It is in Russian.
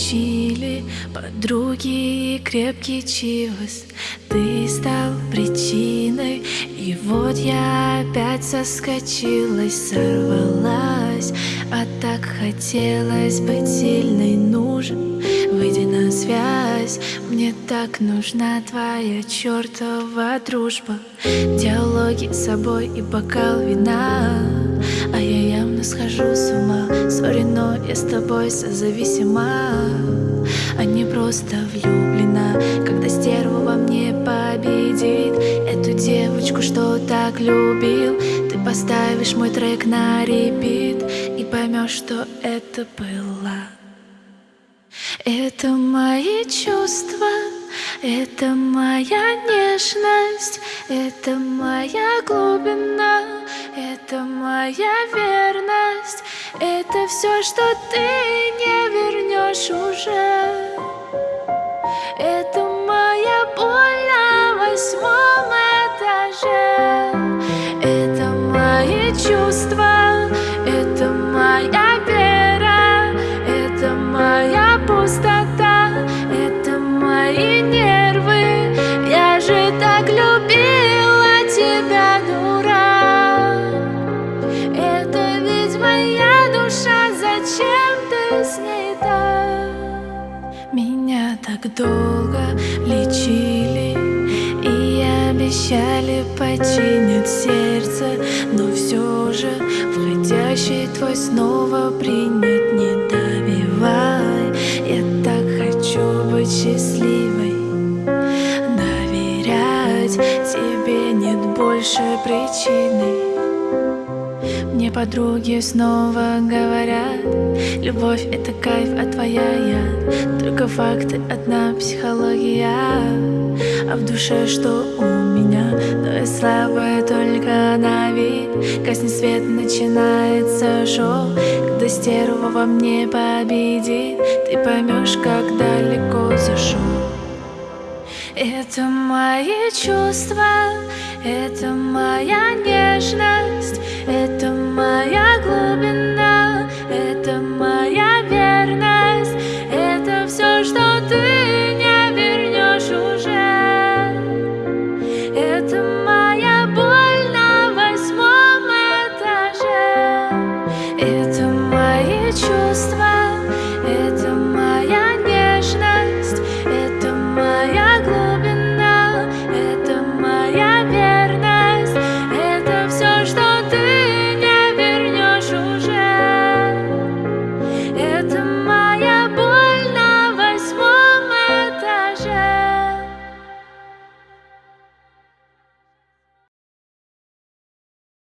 учили Подруги и крепкий чивос Ты стал причиной И вот я опять соскочилась Сорвалась, а так хотелось быть сильной Нужен, выйди на связь. Мне так нужна твоя чертова дружба. Диалоги с собой и бокал вина. А я явно схожу с ума я с тобой созависима А не просто влюблена. Когда стерва во мне победит Эту девочку, что так любил Ты поставишь мой трек на репит И поймешь, что это было. Это мои чувства это моя нежность, это моя глубина, это моя верность, это все, что ты не вернешь уже. Это моя боль на восьмом этаже, это мои чувства, это моя вера, это моя пустота, так долго лечили И обещали починить сердце Но все же входящий твой снова принят Не добивай, я так хочу быть счастливой Доверять тебе нет больше причины мне подруги снова говорят Любовь — это кайф, а твоя я Только факты, одна психология А в душе что у меня? Но я слабая только на вид. Гаснет свет, начинается шоу Когда стерва во мне победит Ты поймешь, как далеко зашел. Это мои чувства, это моя нежность, это моя глубина, это моя